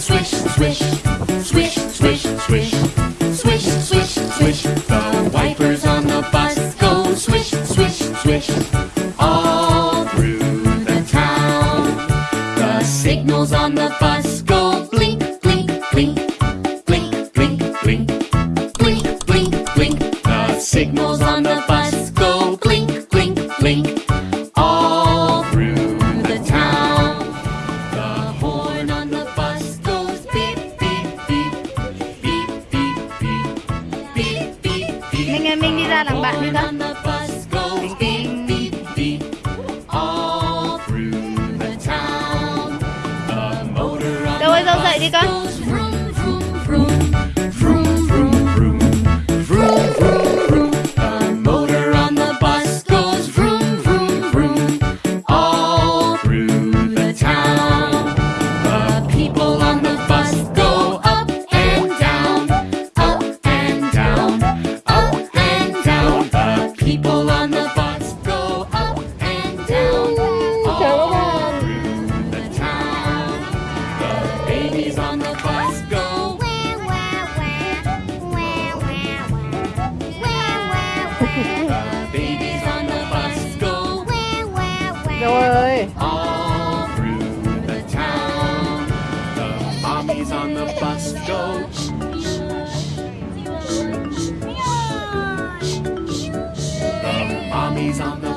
Swish, swish, swish, swish, swish, swish, swish, swish. The wipers on the bus go swish, swish, swish, all through the town. The signals on the bus go blink, blink, blink, blink, blink, blink, blink, blink, blink. The signals on the ra làm bạn đi ta Đâu ơi dâu dậy đi con. Babies on the bus go Rồi ơi. all through the town. The mommies on the bus go. The mommies on the